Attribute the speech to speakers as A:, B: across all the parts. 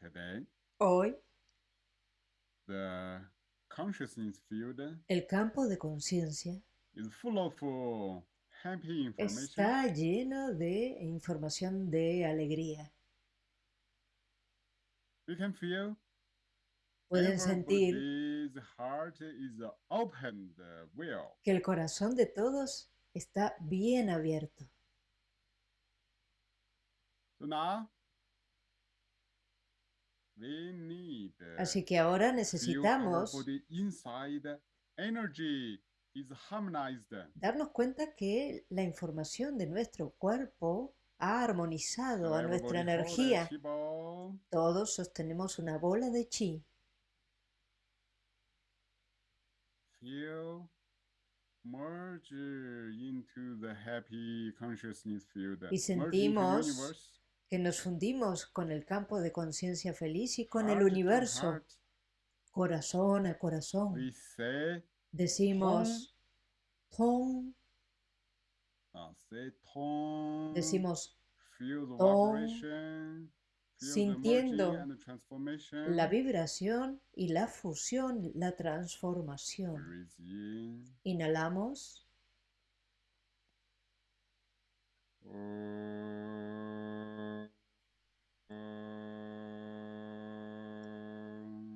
A: today,
B: Hoy,
A: the consciousness field
B: el campo de conciencia
A: is full of uh, happy information.
B: está lleno de información de alegría.
A: You can feel
B: Pueden sentir
A: heart is opened uh, well.
B: que el corazón de todos está bien abierto.
A: So now we
B: Así que ahora necesitamos darnos cuenta que la información de nuestro cuerpo ha armonizado a nuestra energía. Todos sostenemos una bola de chi.
A: Feel merge into the happy consciousness field.
B: Y sentimos. Que nos fundimos con el campo de conciencia feliz y con el
A: to
B: universo, corazón a corazón. Decimos
A: say tone.
B: decimos.
A: Feel
B: sintiendo la vibración y la fusión, la transformación. Inhalamos,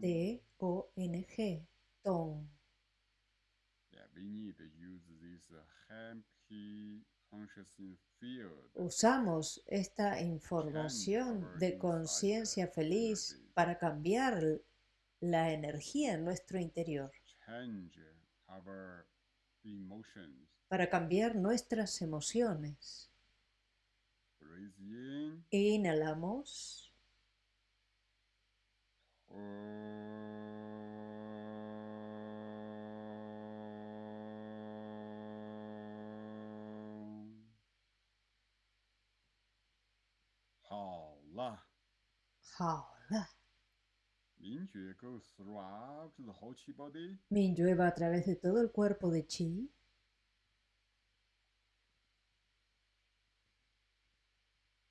B: T-O-N-G, Tong.
A: Yeah, we need to use this uh, happy.
B: Usamos esta información de conciencia feliz para cambiar la energía en nuestro interior,
A: change our emotions.
B: para cambiar nuestras emociones. Inhalamos.
A: 好了，
B: 好了。
A: 明觉 goes throughout the whole chi body.
B: Mingyue va a través de todo el cuerpo de Chi.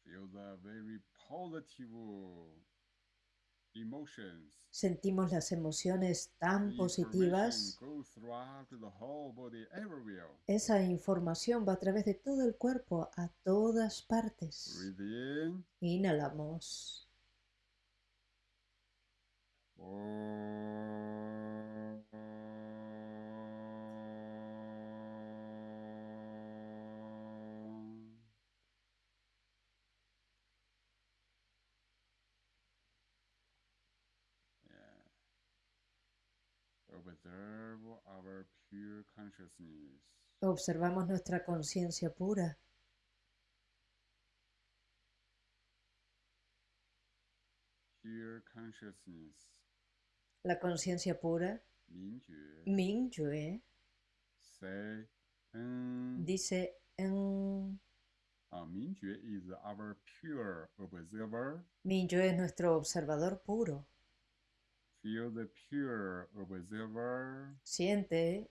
A: Feel the very positive emotions.
B: Sentimos las emociones tan positivas. Esa información va a través de todo el cuerpo a todas partes. Inhalamos.
A: Om.
B: Observamos nuestra conciencia pura. La conciencia pura, Mingyue, dice en...
A: Uh,
B: Mingyue es nuestro observador puro.
A: Feel the pure observer.
B: Siente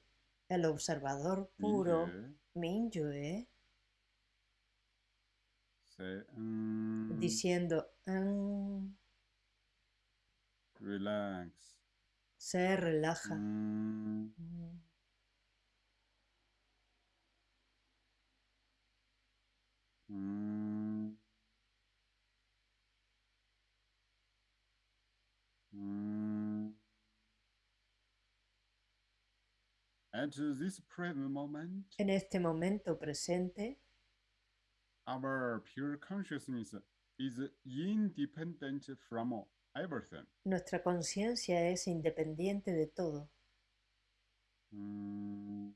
B: el observador puro,
A: 明觉
B: Mingyue,
A: say, um,
B: diciendo en
A: relax.
B: se relaja.
A: Um,
B: Mm.
A: At this present moment,
B: En este momento presente,
A: our pure consciousness is independent from everything.
B: nuestra conciencia es independiente de todo.
A: Mm.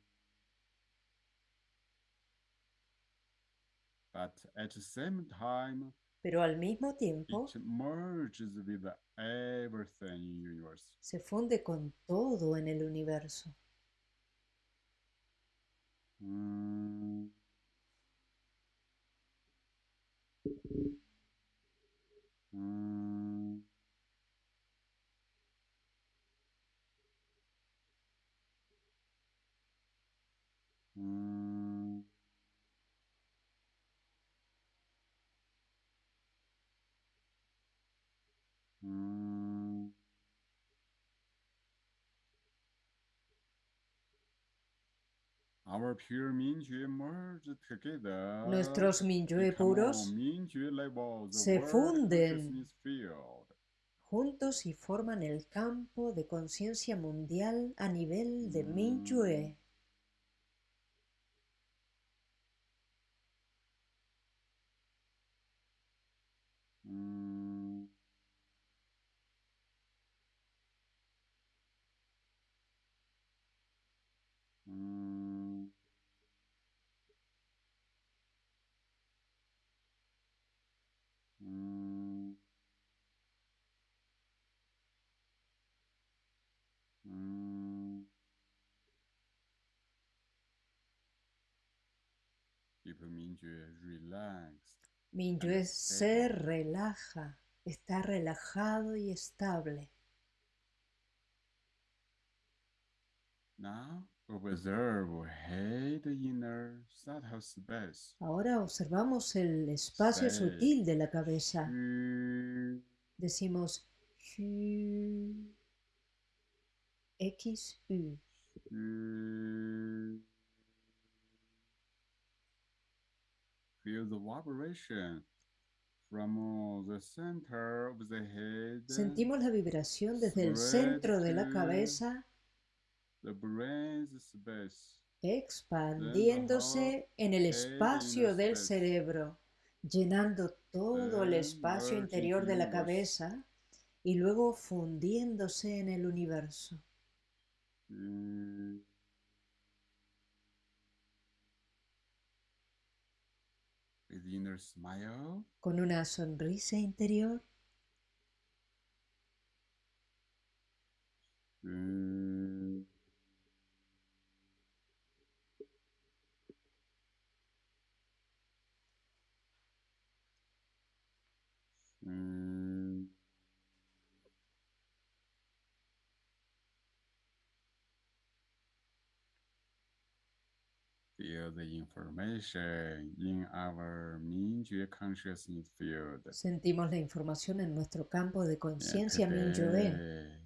A: But at the same time,
B: Pero al mismo tiempo
A: it merges with everything in universe.
B: se funde con todo en el universo.
A: Mm.
B: Nuestros Minyue puros se funden. juntos y forman el campo de conciencia mundial a nivel de Minyue.
A: Mingyue
B: se relaja, está relajado y estable.
A: Now observe head inner space.
B: Ahora observamos el espacio sutil de la cabeza. Decimos X, U.
A: Feel the vibration from the center of the head,
B: Sentimos la vibración desde el centro de la cabeza
A: the brain's space.
B: expandiéndose en el espacio del cerebro, llenando todo el espacio interior de la cabeza y luego fundiéndose en el universo.
A: Xu. With inner smile.
B: Con una sonrisa interior,
A: Xu. The information in our Mingyue consciousness field.
B: sentimos la información en nuestro campo de
A: Yeah,
B: conciencia Minyue.
A: today,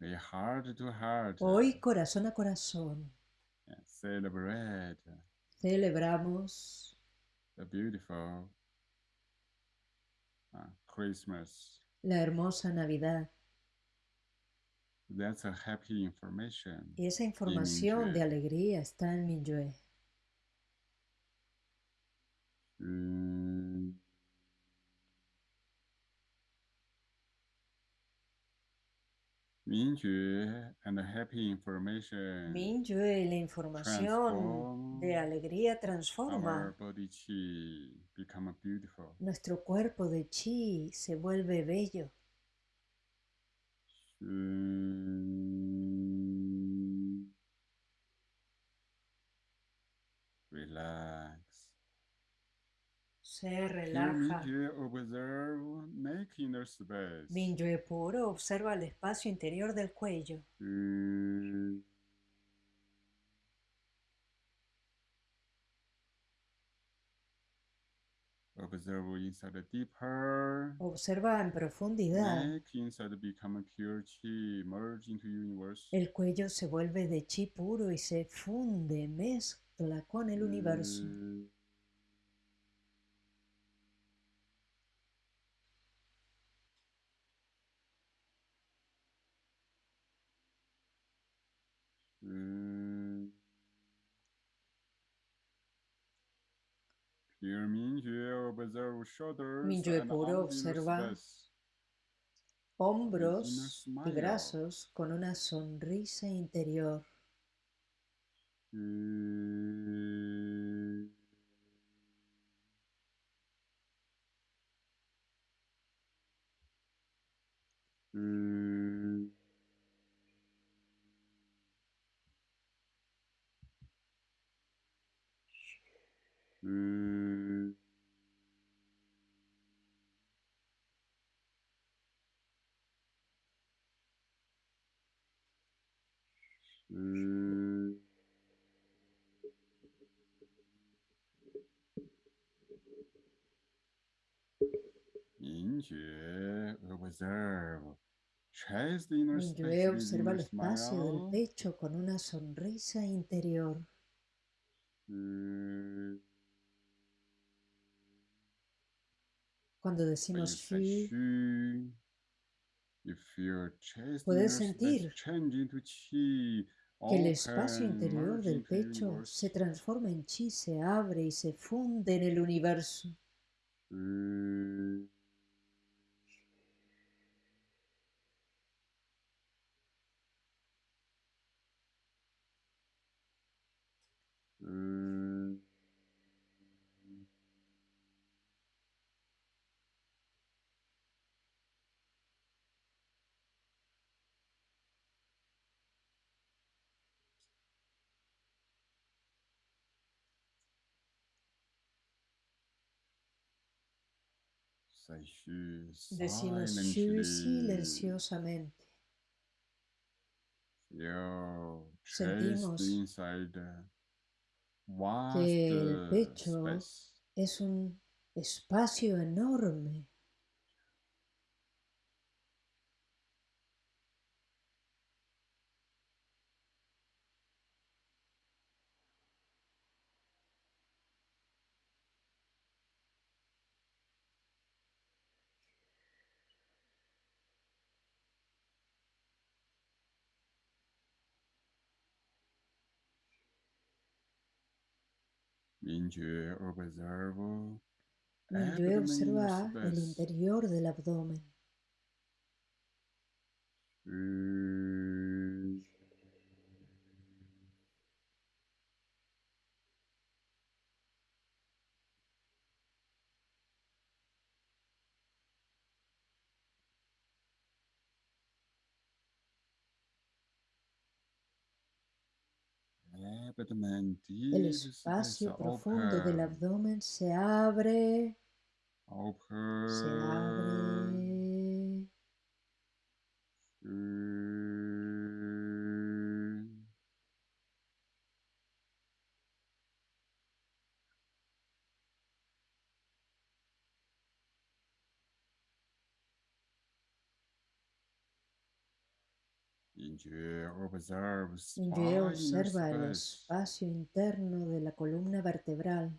A: we heart to heart
B: Hoy, corazón a corazón,
A: yeah, celebrate
B: celebramos
A: the beautiful uh, Christmas.
B: la hermosa Navidad
A: That's a happy information.
B: y esa información de alegría está en Minyue.
A: Mm. And happy information
B: Minyue, la información de alegría
A: our
B: transforma.
A: body chi become beautiful.
B: Nuestro cuerpo de chi se vuelve bello.
A: Relax.
B: Se relaja. Minyue puro observa el espacio interior del cuello.
A: Mm. Observe inside the deeper.
B: Observa en profundidad.
A: Neck inside become pure chi, merge into universe.
B: El cuello se vuelve de chi puro y se funde, mezcla con el universo.
A: Mm. And
B: puro observa. Hombros y brazos con una sonrisa interior.
A: Mm. Mm. Mingyue with
B: observa el espacio del pecho con una sonrisa interior. Cuando decimos
A: chest
B: Puedes sentir que el espacio interior del pecho se transforma en chi, se abre y se funde en el universo. Decimos silenciosamente. Sentimos que el pecho
A: space.
B: es un espacio enorme.
A: Mingyue observe
B: Mingyue
A: abdomen
B: observa
A: inner
B: el interior del abdomen.
A: Xu. Abdomen
B: El espacio profundo del abdomen se abre, se abre.
A: Mingyue spine
B: observa el espacio interno de la columna vertebral.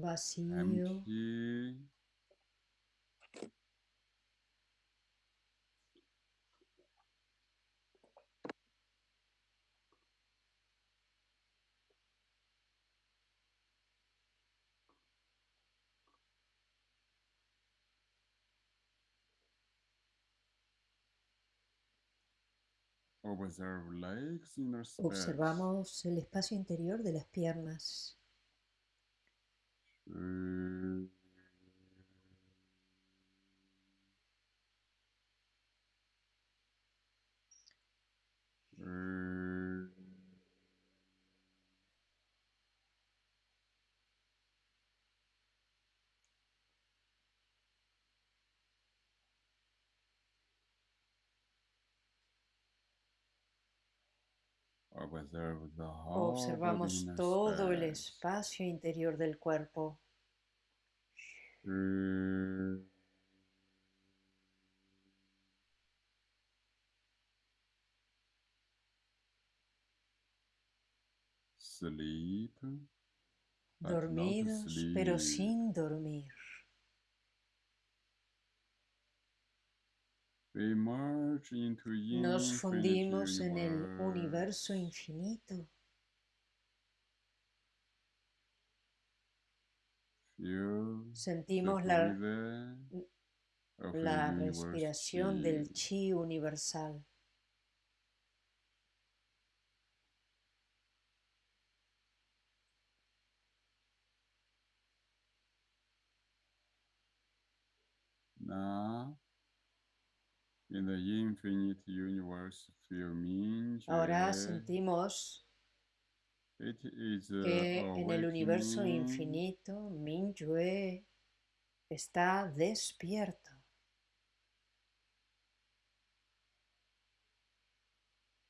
B: Vacío.
A: Empty.
B: Observamos el espacio interior de las piernas.
A: Mm. Mm.
B: Observamos
A: inner
B: todo el espacio interior del cuerpo.
A: Sleep, not
B: Dormidos, pero sin dormir. Nos fundimos en el universo infinito. Sentimos la, la respiración del
A: chi.
B: universal.
A: Now, In the infinite universe
B: Ahora sentimos
A: it is
B: que en el universo infinito Mingyue está despierto.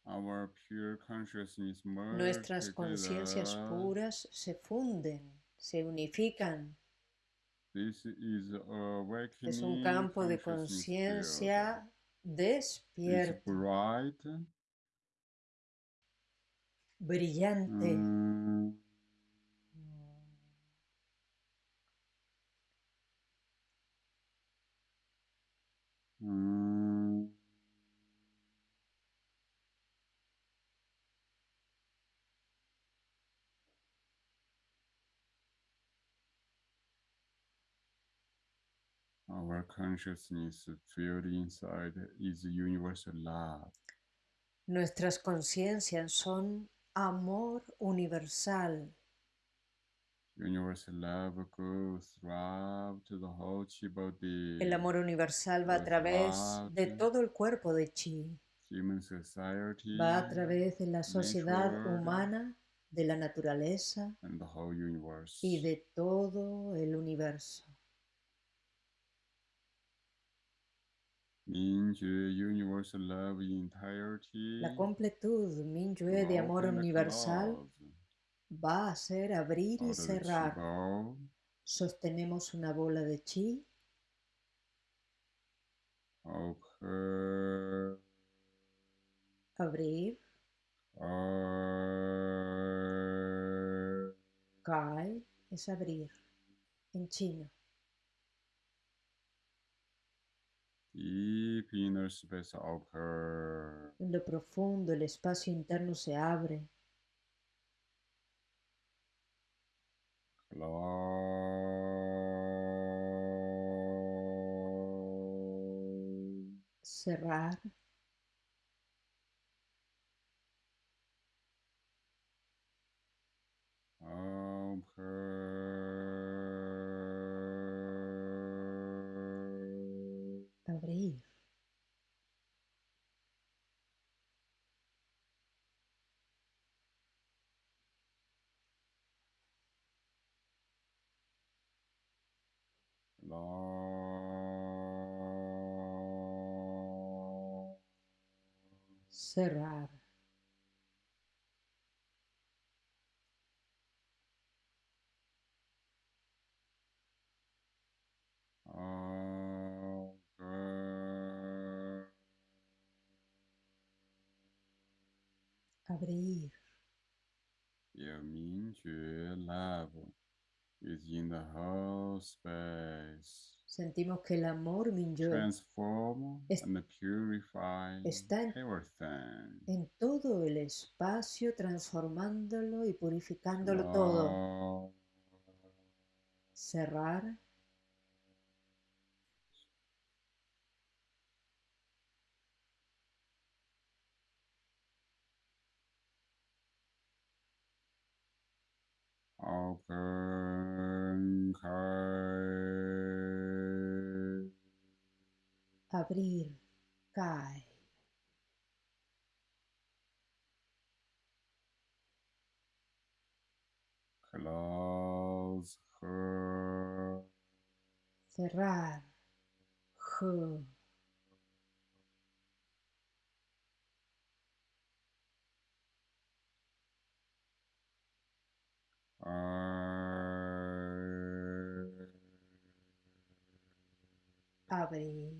A: Our pure consciousness
B: Nuestras conciencias puras se funden, se unifican.
A: This is
B: es un campo de conciencia
A: Bright.
B: brillante.
A: Mm. Consciousness field inside is universal love.
B: Nuestras conciencias son amor universal.
A: Universal love goes throughout the whole chi body.
B: El amor universal va a través de todo el cuerpo de Chi,
A: Human society
B: va a través de la sociedad
A: nature,
B: humana, de la naturaleza
A: and the whole universe.
B: y de todo el universo.
A: Minjue universal love entirety.
B: La completud Minyue de amor universal va a ser abrir y cerrar. Sostenemos una bola de chi, abrir, kai es abrir. En chino.
A: Deep inner space open.
B: En lo profundo el espacio interno se abre,
A: Close.
B: cerrar,
A: Open.
B: Cerrar, abrir.
A: Your Mingjue love is in the whole space.
B: Sentimos que el amor
A: Transform
B: Es-
A: and purify
B: está en-
A: everything.
B: en todo el espacio, transformándolo y purificándolo todo. Cerrar,
A: Open.
B: Abrir, cae,
A: Close. Her.
B: cerrar,
A: I.
B: abrir,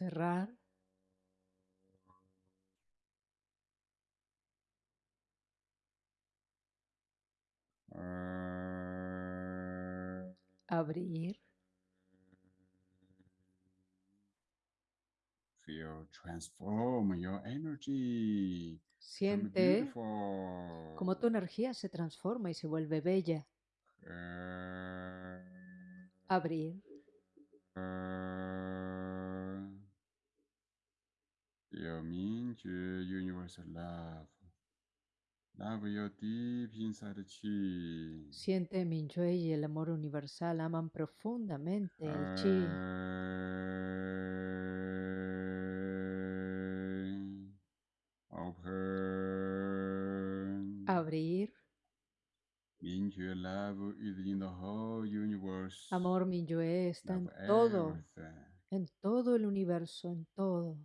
B: cerrar, abrir,
A: Feel transform your energy.
B: Siente como tu energía se transforma y se vuelve bella. Abrir,
A: uh, your Mingjue universal love. Love your deep inside chi.
B: siente Minyue y el amor universal aman profundamente el chi.
A: Open.
B: Abrir.
A: Mingyue love is in the whole universe.
B: Amor Minyue está en todo, en todo el universo, en todo.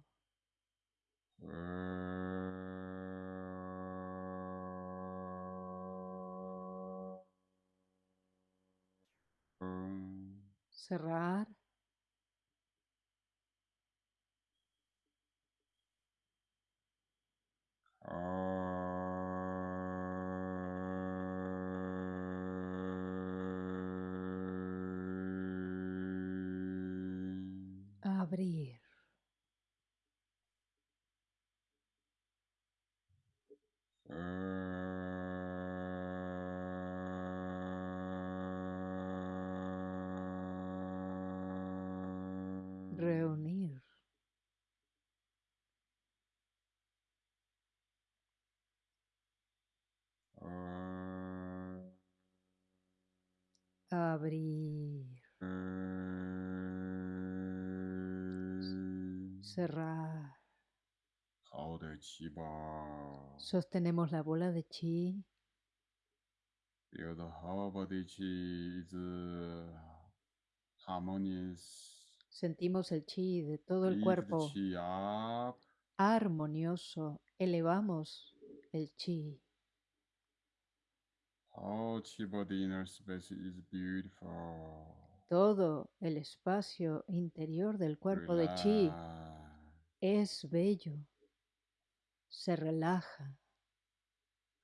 B: Cerrar. Abrir. Sostenemos la bola de chi. Sentimos el chi de todo el cuerpo
A: up.
B: armonioso. Elevamos el chi.
A: Beautiful.
B: Todo el espacio interior del cuerpo de chi es bello. Se relaja.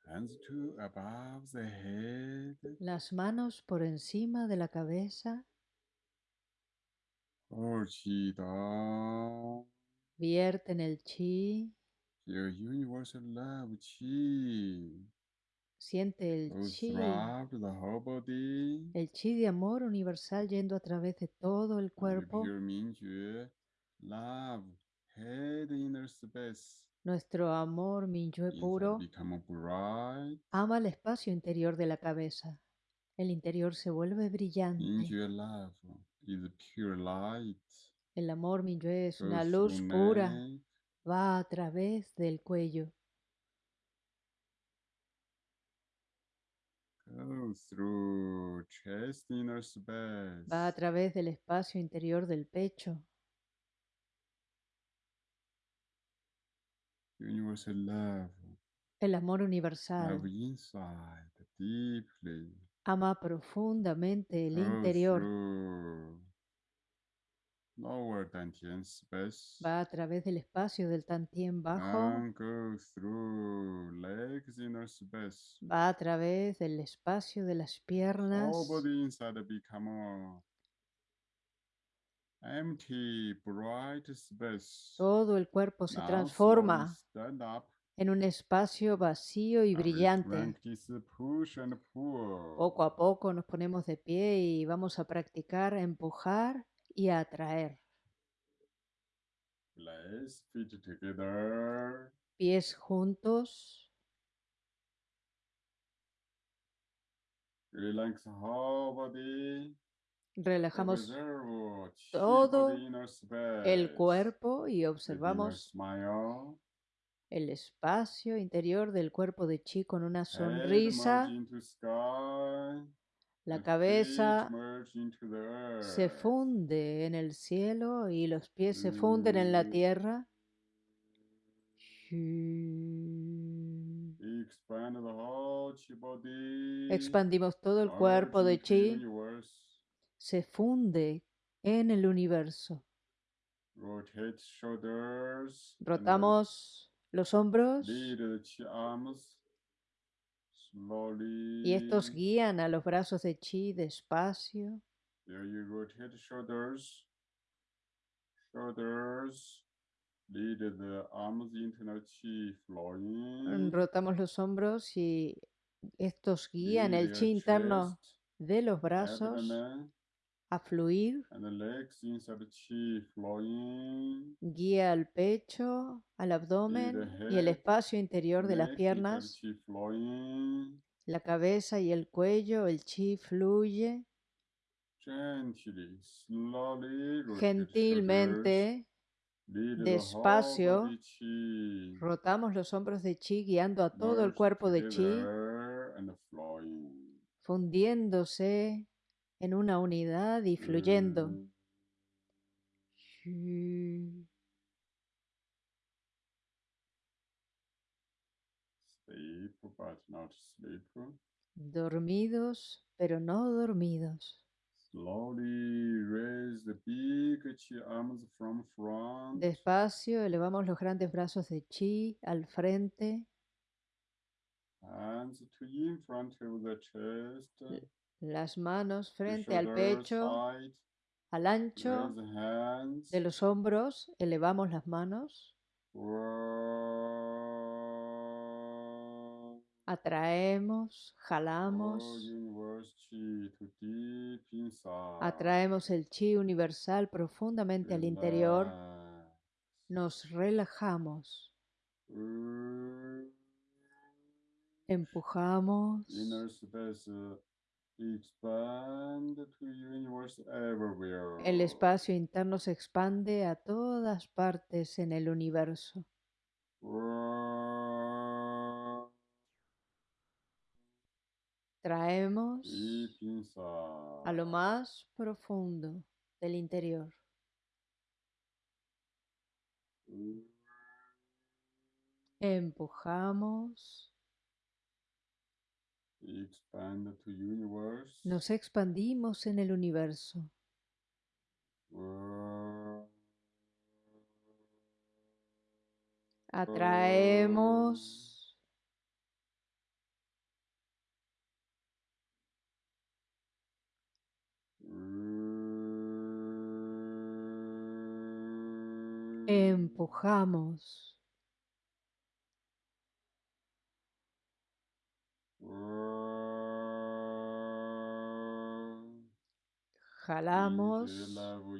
A: Hands to above the head.
B: Las manos por encima de la cabeza.
A: Chi down.
B: Vierten el chi.
A: Feel universal love chi.
B: Siente el chi.
A: the whole body.
B: El chi de amor universal yendo a través de todo el cuerpo.
A: pure Mingyue love head inner space.
B: Nuestro amor Minyue
A: Inside
B: puro
A: become bright.
B: ama el espacio interior de la cabeza. El interior se vuelve brillante.
A: Mingyue love is pure light.
B: El amor Minyue es una luz pura. Va a través del cuello.
A: goes through chest inner space.
B: Va a través del espacio interior del pecho.
A: Universal love.
B: El amor universal
A: Love inside deeply.
B: ama profundamente el interior.
A: lower dantian space.
B: Va a través del espacio del tantien bajo.
A: And goes through legs inner space.
B: Va a través del espacio de las piernas.
A: Whole body inside become a empty, bright space.
B: Todo el cuerpo se transforma en un espacio vacío y brillante. Poco a poco nos ponemos de pie y vamos a practicar empujar y atraer. Pies juntos.
A: Relax whole body.
B: Relajamos todo el cuerpo y observamos el espacio interior del cuerpo de Chi con una sonrisa. La cabeza se funde en el cielo y los pies se funden en la tierra. Expandimos todo el cuerpo de Chi. Se funde en el universo. Rotamos los hombros. y estos guían a los brazos de Chi despacio. Rotamos los hombros y estos guían el Chi interno de los brazos a fluir.
A: and the legs inside the chi flowing.
B: Guía al pecho, al abdomen y el espacio interior de las piernas, la cabeza y el cuello. El chi fluye gentilmente. Despacio. Rotamos los hombros de chi guiando a todo el cuerpo de chi. fundiéndose en una unidad y fluyendo.
A: Mm. Sleep, but not sleep.
B: Dormidos, pero no dormidos.
A: Slowly raise the big chi arms from front.
B: Despacio elevamos los grandes brazos de chi al frente,
A: Hands to in front of the chest.
B: Las manos frente al pecho, al ancho de los hombros, elevamos las manos, atraemos, jalamos, atraemos el chi universal profundamente al interior, nos relajamos, empujamos, el espacio interno se expande a todas partes en el universo. Traemos a lo más profundo del interior. Empujamos. Nos expandimos en el universo. Atraemos, empujamos,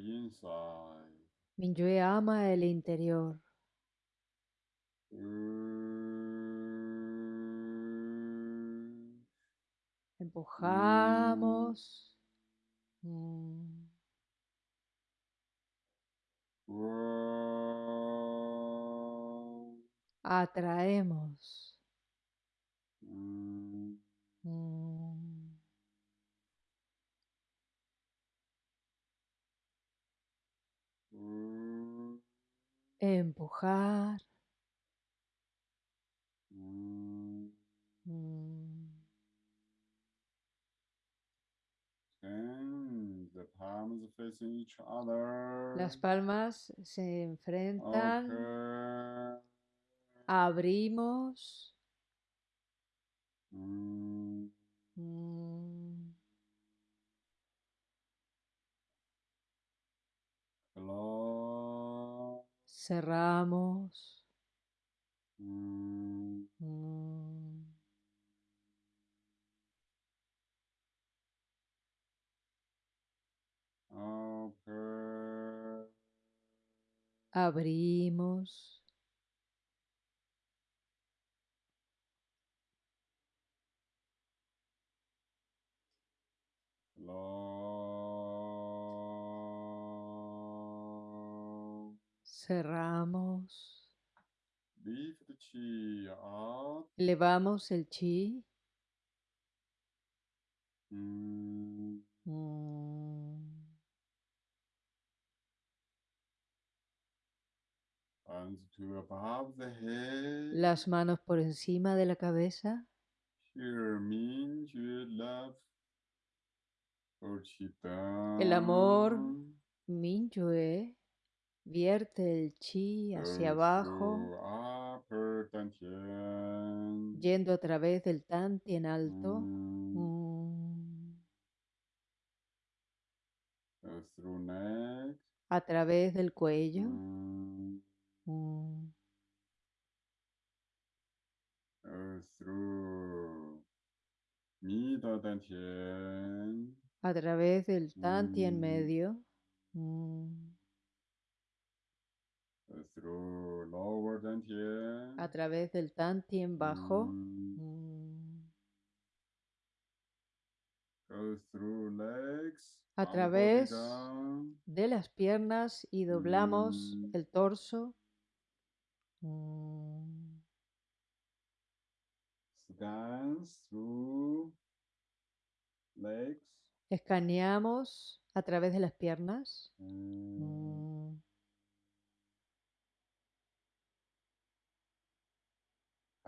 A: inside.
B: Minyue ama el interior. Empujamos. Mm. Atraemos. Empujar.
A: mm.
B: Mm,
A: Ten, the palms facing each other.
B: Las palmas se enfrentan.
A: Okay.
B: Abrimos.
A: Mm,
B: Mm, Cerramos.
A: Mm,
B: Mm,
A: okay.
B: Abrimos. Cerramos.
A: Up.
B: Elevamos el chi.
A: Mm,
B: Mm. Las manos por encima de la cabeza. El amor. Minyue vierte el chi hacia abajo,
A: dantian.
B: yendo a través del Tantien alto.
A: Mm,
B: Mm. A través del cuello.
A: Mm.
B: A través del Tantien
A: Mm.
B: medio. Mm, A través del Tantien bajo.
A: Mm,
B: Mm,
A: Go through legs.
B: A través. De las piernas y doblamos
A: Mm.
B: el torso.
A: Scans through legs.
B: Escaneamos a través de las piernas.
A: Mm.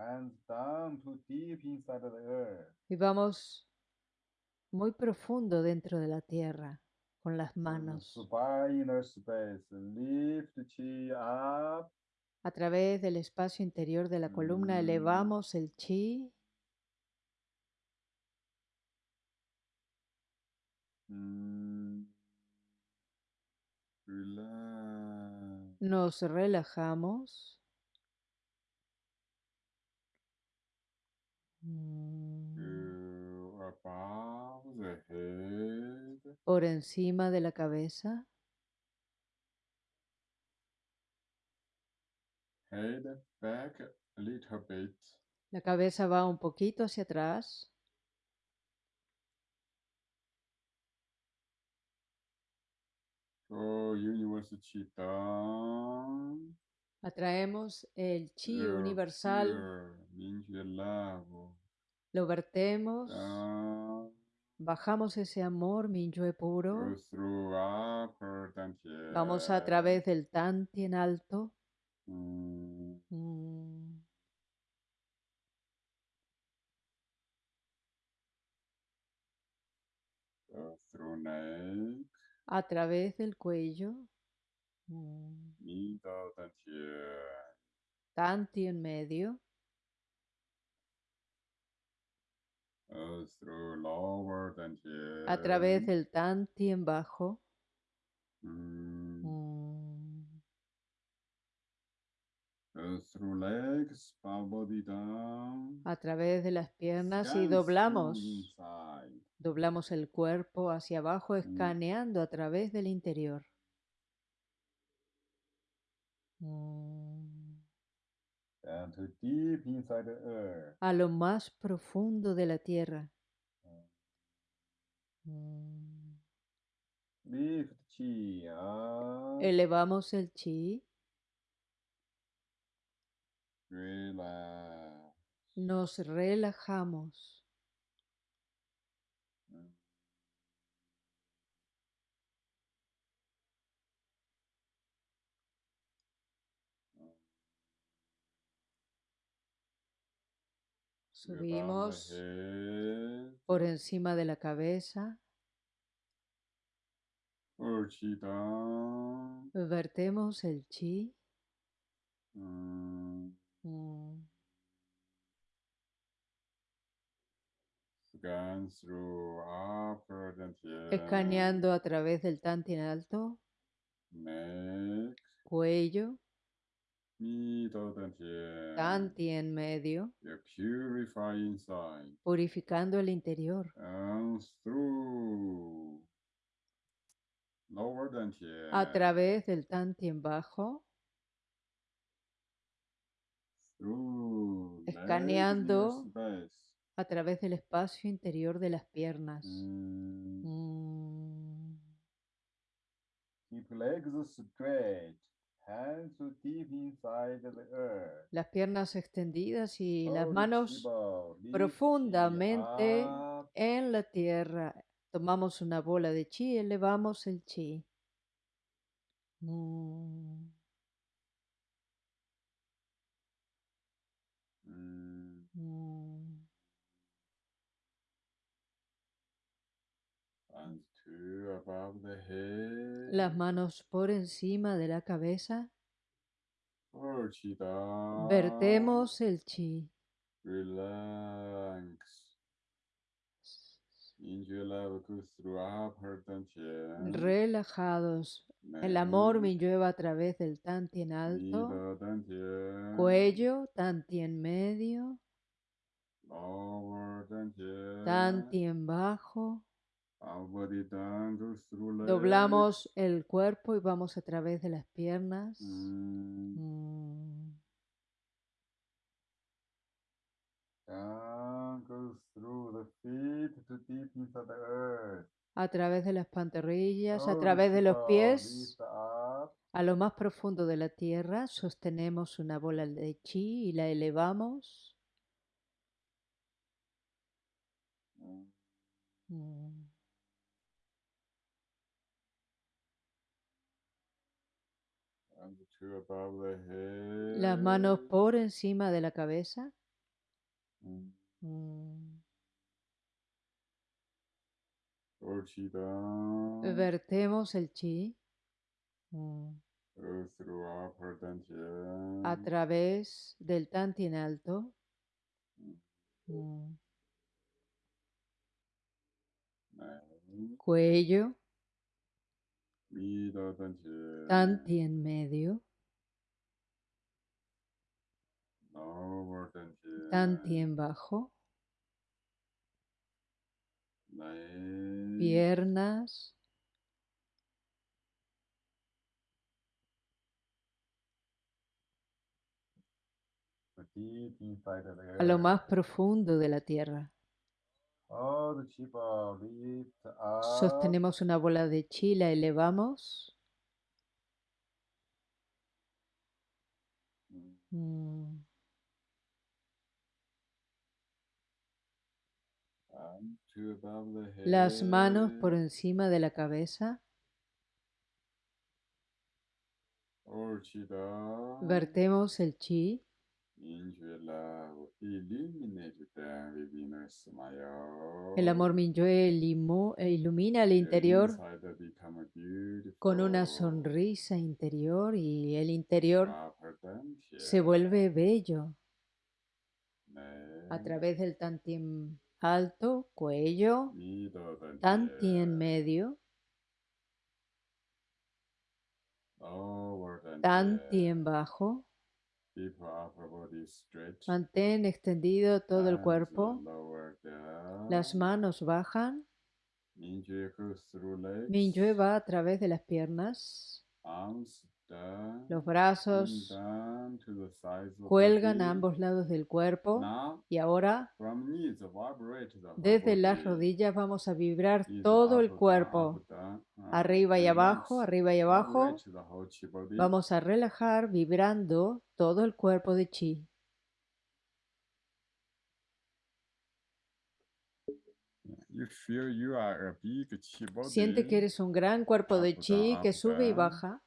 A: Hands down to deep inside the earth.
B: Y vamos muy profundo dentro de la tierra con las
A: the
B: manos.
A: Space. Lift chi up.
B: A través del espacio interior de la columna
A: Mm.
B: elevamos el chi.
A: Mm.
B: Nos relajamos. Mm.
A: Go above the head.
B: Por encima de la cabeza.
A: Head back a little bit.
B: La cabeza va un poquito hacia atrás.
A: Down.
B: Atraemos el chi universal. Lo vertemos.
A: Down.
B: Bajamos ese amor Minyue puro.
A: dantian.
B: Vamos a través del Tanti en alto.
A: Mm.
B: Mm. A través del cuello. Mm.
A: Dantian.
B: Tanti en medio.
A: Lower dantian.
B: A través del Tanti en bajo.
A: Mm.
B: Mm.
A: Through legs, upper body down.
B: A través de las piernas y doblamos.
A: inside.
B: Doblamos el cuerpo hacia abajo, escaneando a través del interior. Mm.
A: Down to deep inside the earth.
B: A lo más profundo de la tierra. Mm.
A: Chi up.
B: Elevamos el chi, nos relajamos. Subimos por encima de la cabeza, vertemos el chi.
A: Mm.
B: Mm.
A: Dantian.
B: Escaneando a través del Tanti en alto,
A: Neck.
B: cuello, Tanti en medio,
A: You purify inside.
B: purificando el interior.
A: And through. Lower dantian.
B: A través del Tanti en bajo,
A: Through.
B: Escaneando.
A: space.
B: a través del espacio interior de las piernas.
A: Mm.
B: Mm.
A: Keep legs straight. Hands to deep inside the earth.
B: Las piernas extendidas y las manos profundamente en la tierra. Tomamos una bola de chi, elevamos el chi. Mm. Las manos por encima de la cabeza. Vertemos el chi.
A: Relax.
B: Relajados. El amor me lleva a través del tanti en alto. Cuello, tanti en medio.
A: Lower dantian.
B: Tanti en bajo. Doblamos el cuerpo y vamos a través de las piernas.
A: Mm.
B: Mm. A través de las pantorrillas, a
A: Oh,
B: través de los pies,
A: up.
B: a lo más profundo de la tierra, sostenemos una bola de chi y la elevamos.
A: Mm.
B: Mm.
A: And the two above the head.
B: Las manos por encima de la cabeza.
A: Mm.
B: Mm. Vertemos el chi mm, a través del tantien alto. Mm. Cuello,
A: dantian.
B: tantien medio,
A: Lower dantian.
B: tantien bajo, piernas, a lo más profundo de la tierra.
A: Lift up.
B: Sostenemos una bola de chi, la elevamos.
A: Mm.
B: Mm.
A: And two above the head.
B: Las manos por encima de la cabeza.
A: Down.
B: Vertemos el chi. El amor Minyue eh, ilumina el interior con una sonrisa interior y el interior
A: dantian.
B: se vuelve bello a través del tantien alto, cuello,
A: dantian.
B: tantien medio,
A: dantian.
B: tantien bajo. Mantén extendido todo el cuerpo. Las manos bajan. Minyue va a través de las piernas. Los brazos cuelgan a ambos lados del cuerpo. Y ahora, desde las rodillas, vamos a vibrar todo el cuerpo.
A: uh,
B: Arriba y abajo, arriba y abajo. Vamos a relajar vibrando todo el cuerpo de chi. Siente que eres un gran cuerpo de chi que sube y baja.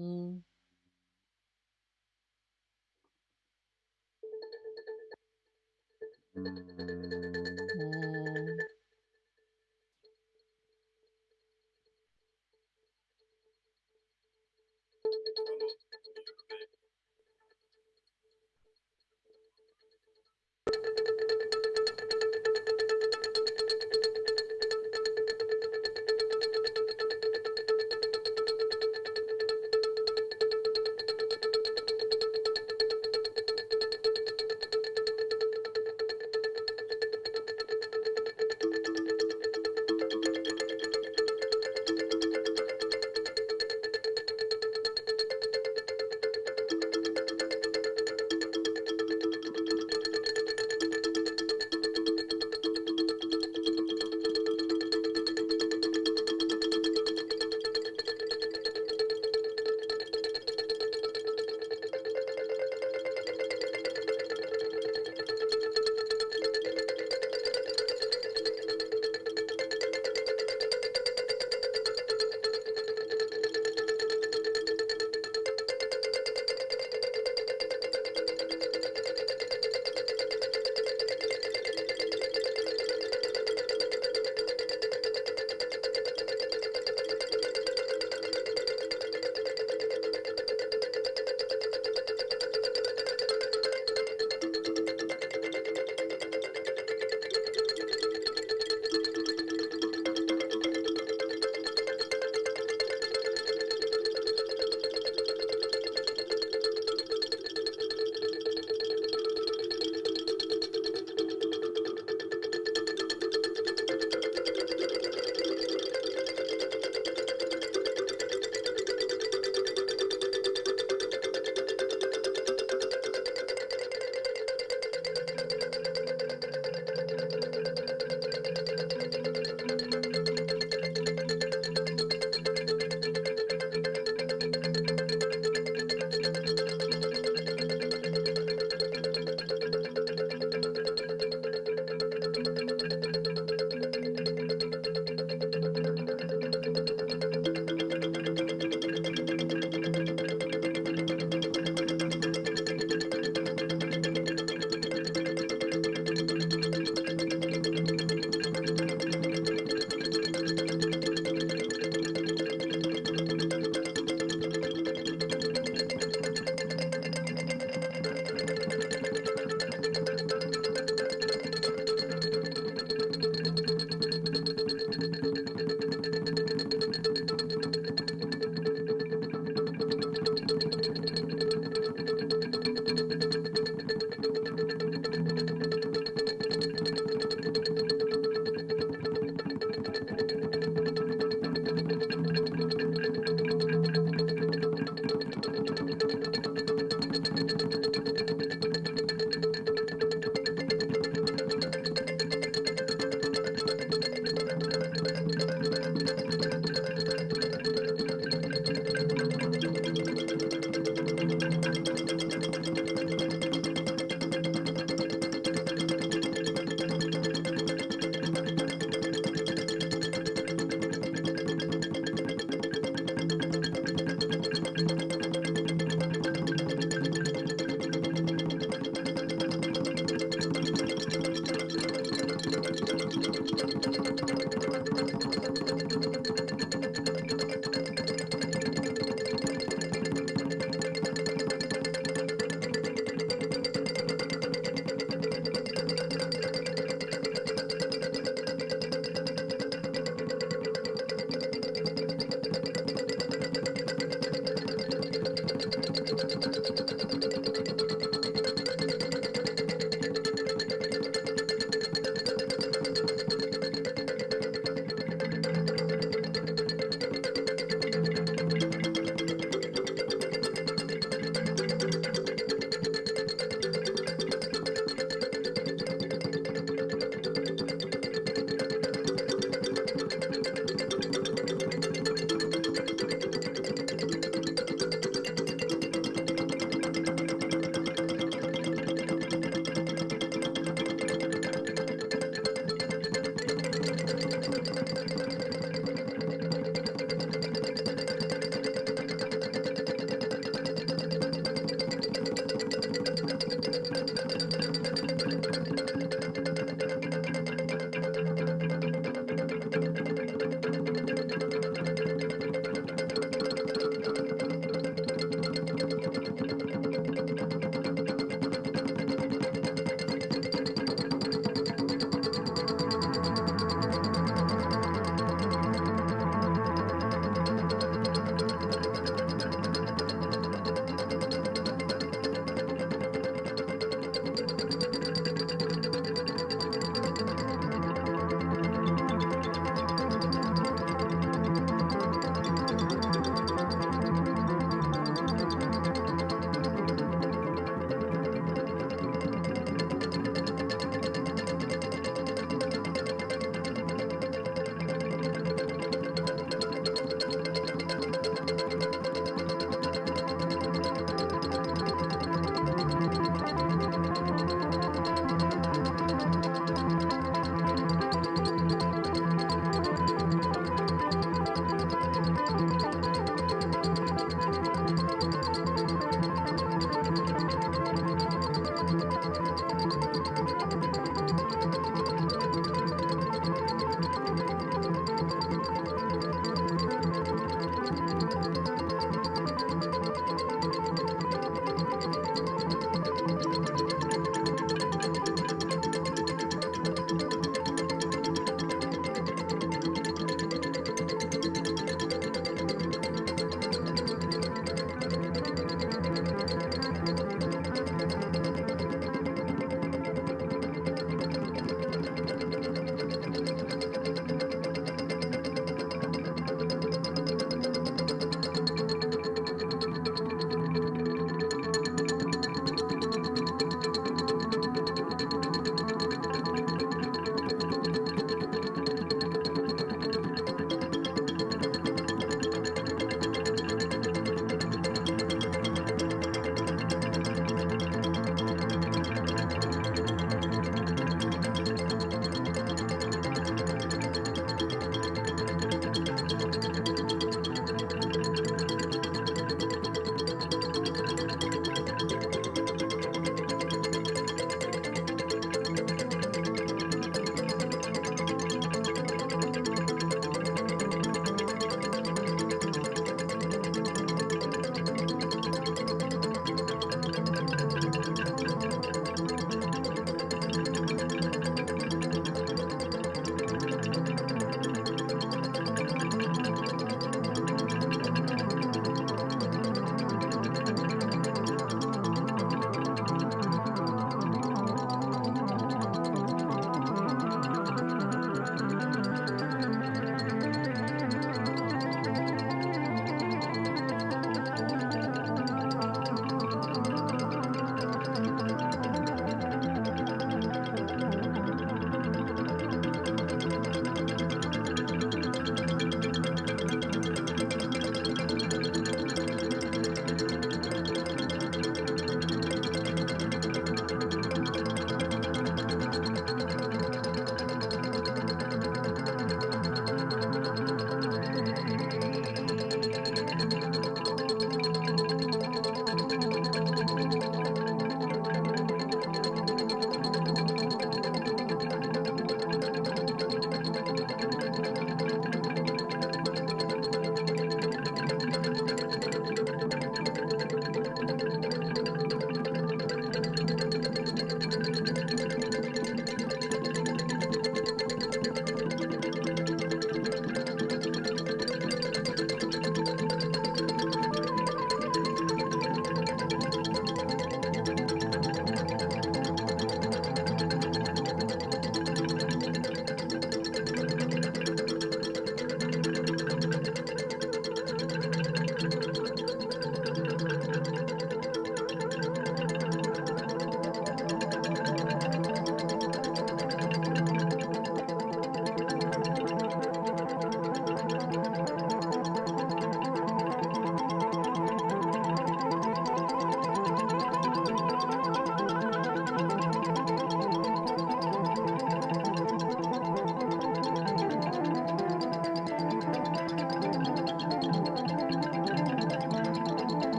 B: 嗯嗯。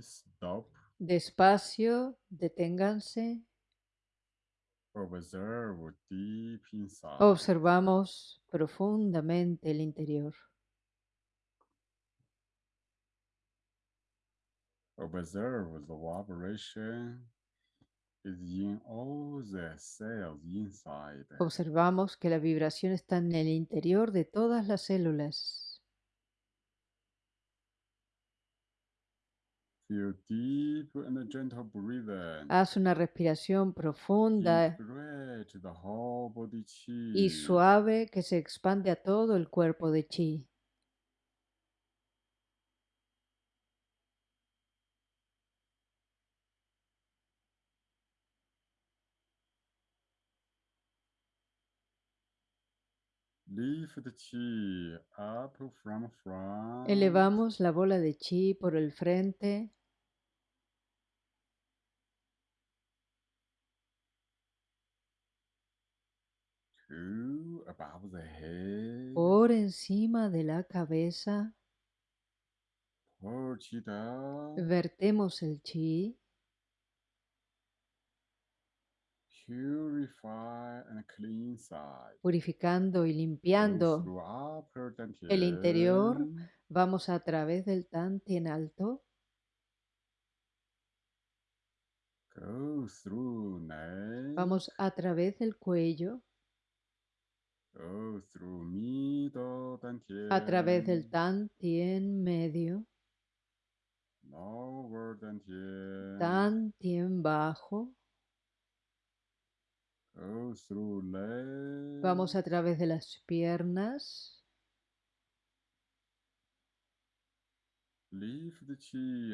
A: Stop.
B: Despacio, deténganse.
A: Observe deep inside.
B: Observamos profundamente el interior.
A: Observe the vibration is in all the cells inside.
B: Observamos que la vibración está en el interior de todas las células.
A: Feel deep and gentle breathing.
B: Haz una respiración profunda. Y suave que se expande a todo el cuerpo de chi. Elevamos la bola de chi por el frente,
A: to above the head.
B: por encima de la cabeza. Vertemos el chi,
A: Purify and cleanse.
B: purificando y limpiando
A: through upper
B: el interior. Vamos a través del en alto,
A: Go through neck.
B: vamos a través del cuello,
A: Go through middle dantian.
B: A través del tan tien medio, tan tien. Bajo, vamos a través de las piernas,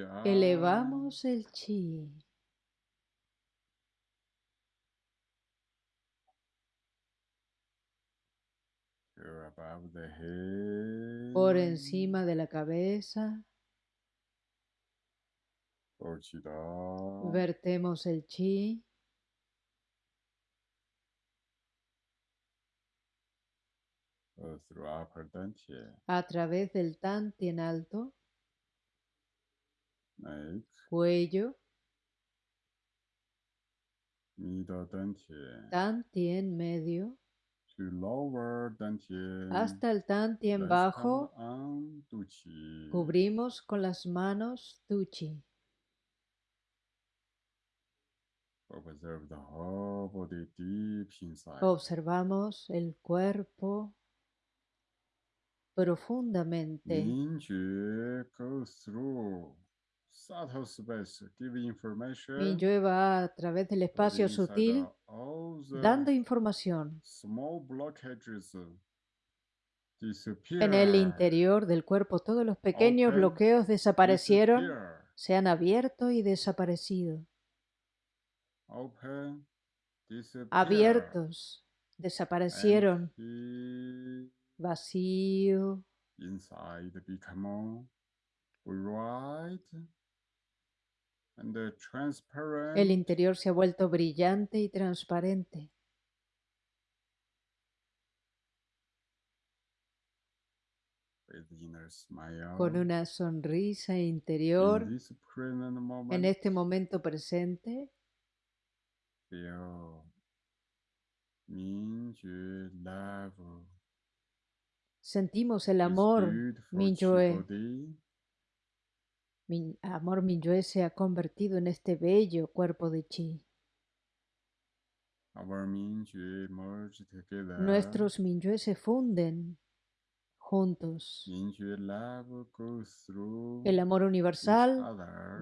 A: up.
B: elevamos el chi,
A: to above the head.
B: Por encima de la cabeza, vertemos el chi, a través del tan tien alto, cuello,
A: Middle dantian.
B: tan tien medio. Hasta el tan tien
A: Rest
B: bajo, cubrimos con las manos tu chi.
A: Observe the whole body deep inside.
B: Observamos el cuerpo profundamente.
A: Minjue goes through subtle space, give information.
B: Minyue va a través del espacio sutil dando información.
A: uh.
B: En el interior del cuerpo todos los pequeños bloqueos desaparecieron, se han abierto y desaparecido. Abiertos, desaparecieron. Vacío,
A: inside become bright and uh, transparent.
B: El interior se ha vuelto brillante y transparente. Con una sonrisa
A: In
B: interior en este momento presente, sentimos el amor
A: body.
B: Mi amor Minyue se ha convertido en este bello cuerpo de chi. Nuestros Minyue se funden juntos. El amor universal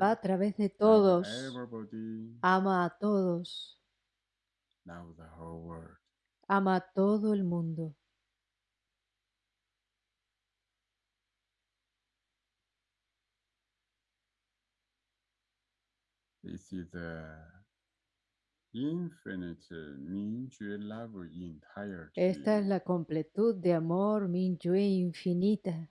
B: va a través de todos, ama a todos, ama a todo el mundo.
A: This is the infinite Minjue love entirety.
B: Esta es la completud de amor Minyue infinita.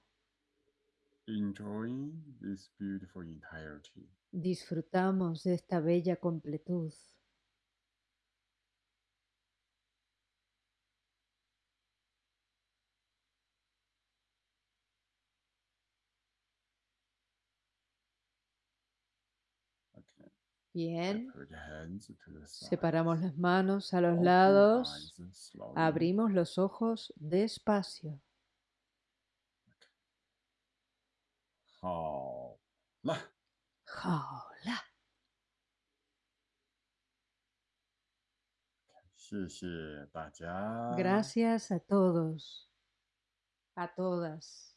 A: Enjoying this beautiful entirety.
B: Disfrutamos de esta bella completud. Bien. Separamos las manos a los lados. Abrimos los ojos despacio. Gracias a todos, a todas.